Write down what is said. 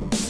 Bye.